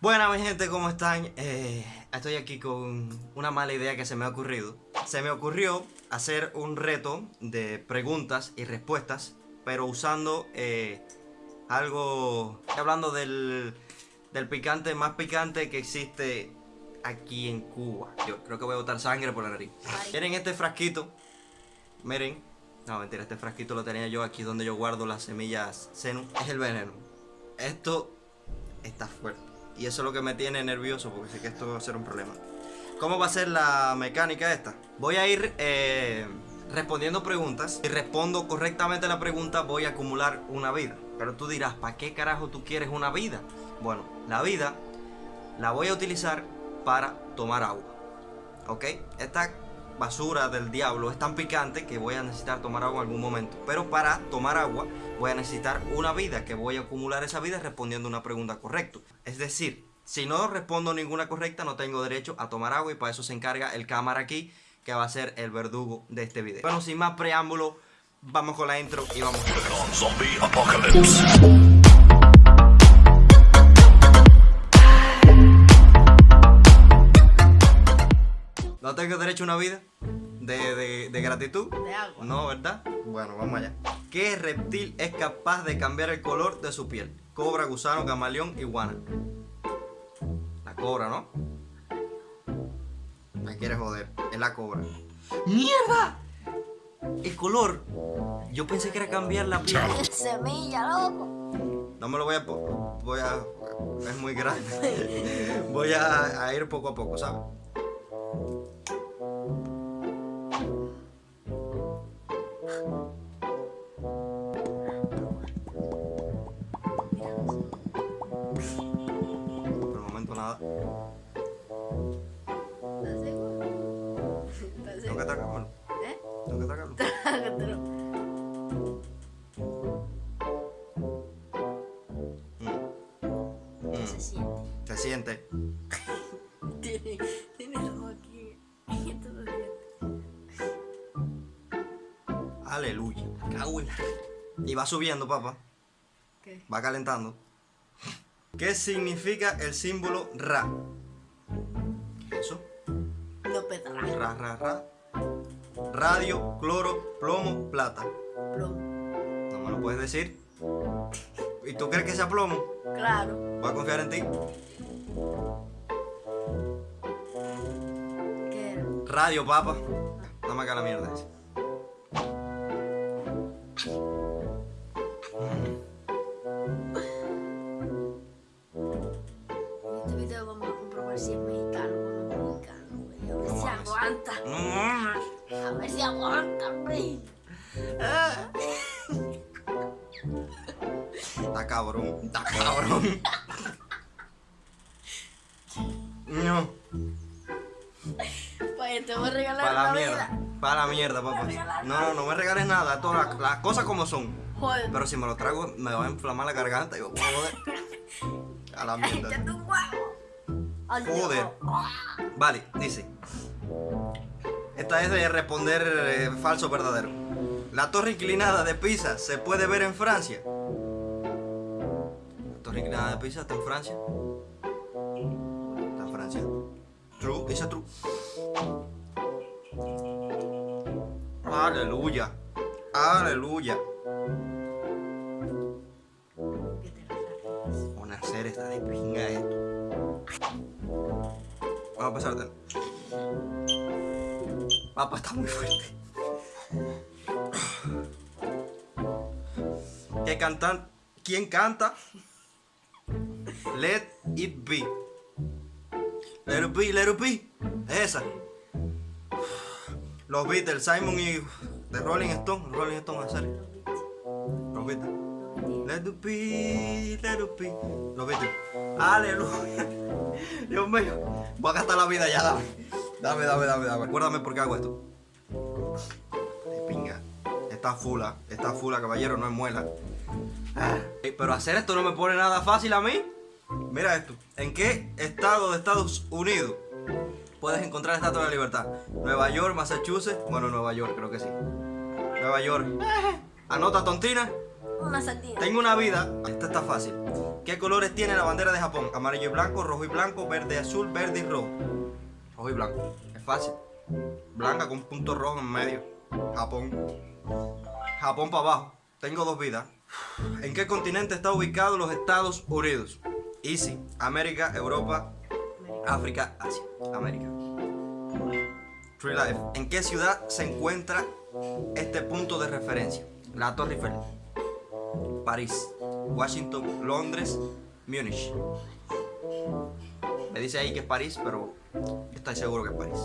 Buenas mi gente, ¿cómo están? Eh, estoy aquí con una mala idea que se me ha ocurrido. Se me ocurrió hacer un reto de preguntas y respuestas, pero usando eh, algo... Hablando del, del picante más picante que existe aquí en Cuba. Yo creo que voy a botar sangre por la nariz. Miren este frasquito. Miren. No, mentira, este frasquito lo tenía yo aquí donde yo guardo las semillas senu. Es el veneno. Esto está fuerte. Y eso es lo que me tiene nervioso porque sé que esto va a ser un problema. ¿Cómo va a ser la mecánica esta? Voy a ir eh, respondiendo preguntas. Si respondo correctamente la pregunta voy a acumular una vida. Pero tú dirás, ¿para qué carajo tú quieres una vida? Bueno, la vida la voy a utilizar para tomar agua. ¿Ok? Esta basura del diablo es tan picante que voy a necesitar tomar agua en algún momento. Pero para tomar agua voy a necesitar una vida, que voy a acumular esa vida respondiendo una pregunta correcta. Es decir, si no respondo ninguna correcta no tengo derecho a tomar agua y para eso se encarga el cámara aquí, que va a ser el verdugo de este video. Bueno, sin más preámbulo, vamos con la intro y vamos. ¿No tengo derecho a una vida? ¿De, gratitud? De agua. No, ¿verdad? Bueno, vamos allá. ¿Qué reptil es capaz de cambiar el color de su piel? Cobra, gusano, camaleón, iguana. La cobra, ¿no? Me quieres joder. Es la cobra. ¡Mierda! El color. Yo pensé que era cambiar la piel. Semilla, loco. No me lo voy a... Voy a... Es muy grande. Voy a, a ir poco a poco, ¿sabes? Siente. tiene, tiene aquí. Aleluya. Y va subiendo, papá. ¿Qué? Va calentando. ¿Qué significa el símbolo Ra? ¿Eso? No Ra, ra, ra. Radio, cloro, plomo, plata. Plomo. ¿No me lo puedes decir? ¿Y tú crees que sea plomo? Claro. Voy a confiar en ti. ¿Qué era? Radio, papa. Dame acá la mierda esa. En este video vamos a comprobar si es mexicano o no mexicano, güey. A ver si aguanta. A ver si aguanta, güey. Está cabrón, está cabrón. Mierda, papá. No, no, no me regales nada. Todas las, las cosas como son. Joder. Pero si me lo trago, me va a inflamar la garganta y a joder. A la mierda. Joder. Vale, dice. Esta es de responder eh, falso o verdadero. La torre inclinada de Pisa se puede ver en Francia. La torre inclinada de Pisa está en Francia. Está en Francia. True, dice true. Aleluya. Aleluya. Una hacer esta de pinga esto. Vamos a pasarte. Papá está muy fuerte. ¿Qué cantan? ¿Quién canta? Let it be. Let it be, let it be. Esa. Los Beatles, Simon y The Rolling Stone. Rolling Stone, serio. Los Beatles. Let it be, let it be. Los Beatles. Aleluya. Dios mío. Voy a gastar la vida ya, dame. Dame, dame, dame, dame. Acuérdame por qué hago esto. De pinga. Está fula, está fula, caballero, no es muela. Ah, Pero hacer esto no me pone nada fácil a mí. Mira esto. ¿En qué estado de Estados Unidos puedes encontrar la Estatua de la Libertad? Nueva York, Massachusetts. Bueno, Nueva York, creo que sí. Nueva York. Anota tontina. Una. Tengo una vida. Esta está fácil. ¿Qué colores tiene la bandera de Japón? Amarillo y blanco, rojo y blanco, verde y azul, verde y rojo. Rojo y blanco. Es fácil. Blanca con un punto rojo en medio. Japón. Japón para abajo. Tengo dos vidas. ¿En qué continente está ubicado los Estados Unidos? Easy. América, Europa, África, Asia. América. True Life. ¿En qué ciudad se encuentra este punto de referencia? La Torre Eiffel. París. Washington, Londres, Múnich. Me dice ahí que es París, pero estoy seguro que es París.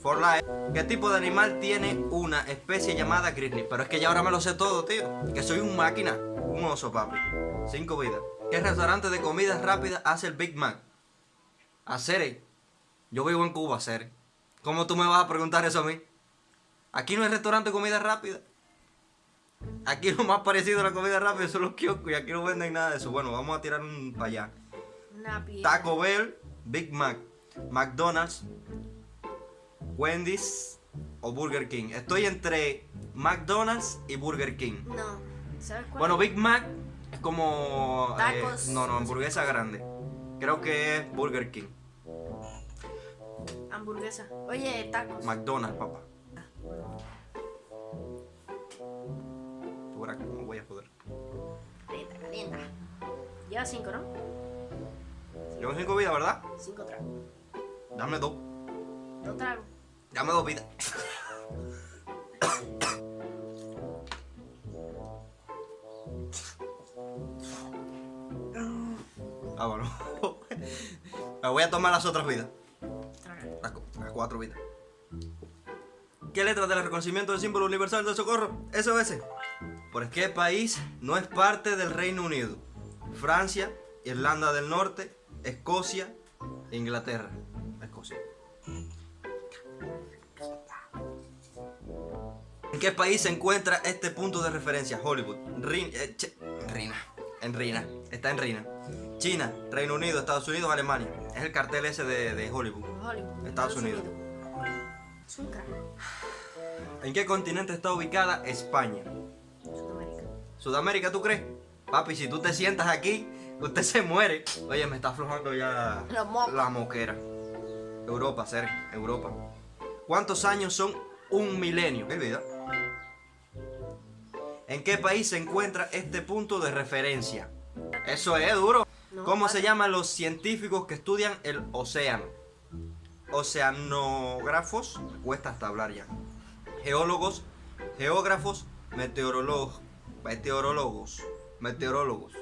For Life. ¿Qué tipo de animal tiene una especie llamada grizzly? Pero es que ya ahora me lo sé todo, tío. Que soy un máquina. Un oso, papi. Cinco vidas. ¿Qué restaurante de comidas rápidas hace el Big Mac? Hacer. Yo vivo en Cuba, hacer. ¿Cómo tú me vas a preguntar eso a mí? Aquí no hay restaurante de comida rápida. Aquí lo más parecido a la comida rápida son los kioscos y aquí no venden nada de eso. Bueno, vamos a tirar un para allá. Una. Taco Bell, Big Mac, McDonald's, Wendy's o Burger King. Estoy entre McDonald's y Burger King. No. ¿Sabes cuál? Bueno, Big Mac es como... eh, Tacos. no, no, hamburguesa grande. Creo que es Burger King. Hamburguesa. Oye, tacos. McDonald's, papá. Que no voy a poder. Calienta, calienta. Lleva cinco, ¿no? Llevo cinco vidas, ¿verdad? Cinco tragos. Dame dos. Dos tragos. Dame dos vidas. Vámonos. Me voy a tomar las otras vidas. Las, cu- las cuatro vidas. ¿Qué letra del reconocimiento del símbolo universal del socorro? SOS. ¿Por qué país no es parte del Reino Unido? Francia, Irlanda del Norte, Escocia, Inglaterra. Escocia. ¿En qué país se encuentra este punto de referencia? Hollywood. Rin- eh, Rina. En Rina. Está en Rina. China, Reino Unido, Estados Unidos, Alemania. Es el cartel ese de, de Hollywood. Hollywood. Estados Unidos. ¿En qué continente está ubicada España? Sudamérica. ¿Sudamérica, tú crees? Papi, si tú te sientas aquí, usted se muere. Oye, me está aflojando ya mocos. la moquera. Europa, ser Europa. ¿Cuántos años son un milenio? ¿Qué vida? ¿En qué país se encuentra este punto de referencia? Eso es duro. No, ¿Cómo vale. se llaman los científicos que estudian el océano? Oceanógrafos, cuesta hasta hablar ya. Geólogos, geógrafos, meteorólogos, meteorólogos, meteorólogos.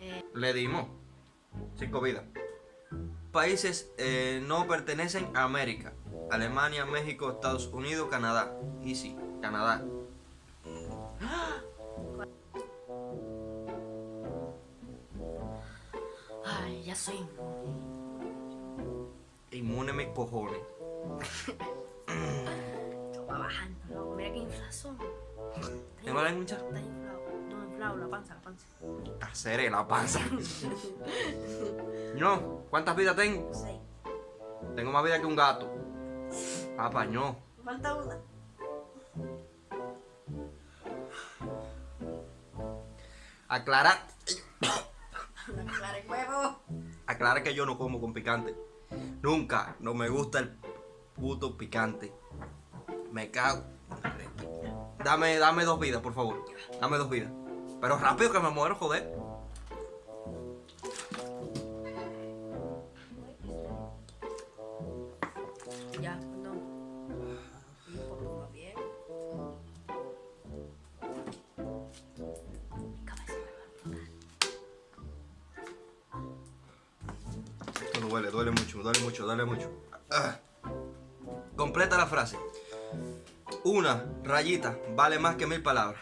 Eh, Le dimos. Cinco vidas. Países eh, no pertenecen a América. Alemania, México, Estados Unidos, Canadá. Y sí, Canadá. Ya soy inmune. Inmune mis cojones. Esto va bajando, loco. Mira qué inflación. ¿Tengo la mucha? Está inflado. No, inflado, la panza, la panza. Hacer la panza. No, ¿cuántas vidas tengo? Seis. Tengo más vida que un gato. Papá, no. Falta una. Aclarar. Una clara de huevo. Aclarar que yo no como con picante. Nunca. No me gusta el puto picante. Me cago. Dame, dame dos vidas, por favor. Dame dos vidas. Pero rápido que me muero, joder. Duele, duele mucho, duele mucho, duele mucho. Ah. Completa la frase. Una rayita vale más que mil palabras.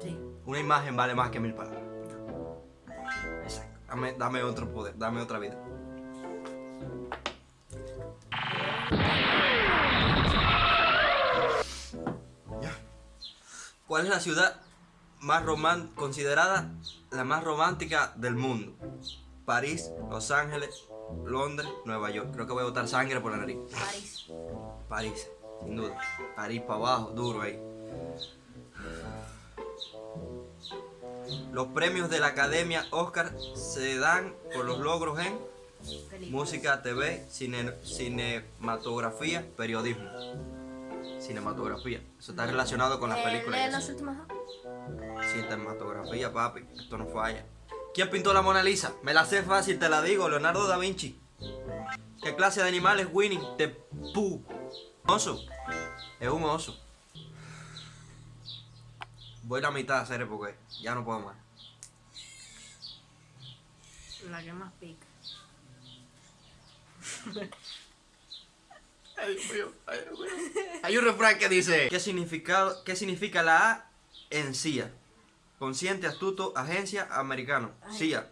Sí. Una imagen vale más que mil palabras. Exacto. Dame, dame otro poder, dame otra vida. ¿Cuál es la ciudad más román considerada la más romántica del mundo? París, Los Ángeles, Londres, Nueva York. Creo que voy a botar sangre por la nariz. París. París, sin duda. París para abajo, duro ahí. Los premios de la Academia Oscar se dan por los logros en música, TV, cinematografía, periodismo. Cinematografía. Eso está relacionado con las Eh, películas. las últimas. Cinematografía, papi. Esto no falla. ¿Quién pintó la Mona Lisa? Me la sé fácil, te la digo. Leonardo da Vinci. ¿Qué clase de animal es Winnie the Pooh? Oso. Es un oso. Voy la mitad a hacer porque ya no puedo más. La que más pica. Ay, Dios mío, ay, Dios mío. Hay un refrán que dice: ¿Qué, significado, ¿Qué significa la A en CIA? Consciente, astuto, agencia, americano. Ay. CIA.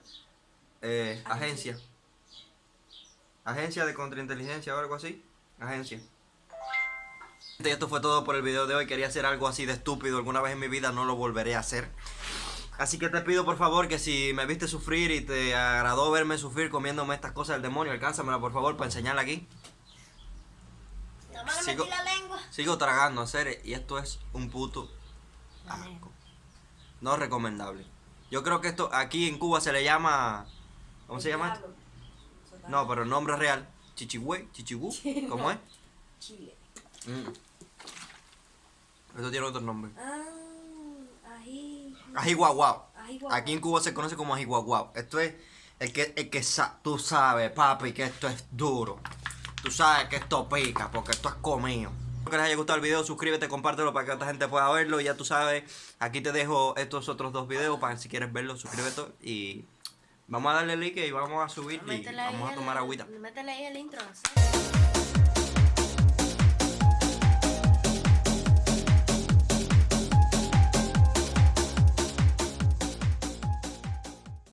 Eh, agencia. Agencia de contrainteligencia o algo así. Agencia. Y esto fue todo por el video de hoy. Quería hacer algo así de estúpido. Alguna vez en mi vida no lo volveré a hacer. Así que te pido por favor que si me viste sufrir y te agradó verme sufrir comiéndome estas cosas del demonio, alcánzamela por favor para enseñarla aquí. No me le Sigo- metí la lengua. Sigo tragando, hacer y esto es un puto asco. No recomendable. Yo creo que esto aquí en Cuba se le llama. ¿Cómo se llama esto? No, pero el nombre real. Chichigüey, chichigú. ¿Cómo es? Chile. Mm. Esto tiene otro nombre. Ah, ají. Ají guau guau. Ají guau Aquí en Cuba se conoce como ají guau guau. Esto es el que, el que sa- tú sabes, papi, que esto es duro. Tú sabes que esto pica, porque esto es comido. Espero que les haya gustado el video, suscríbete, compártelo para que otra gente pueda verlo. Y ya tú sabes, aquí te dejo estos otros dos videos para que si quieres verlo, suscríbete. Y vamos a darle like y vamos a subir y vamos a tomar agüita. Métele ahí el intro. ¿sí?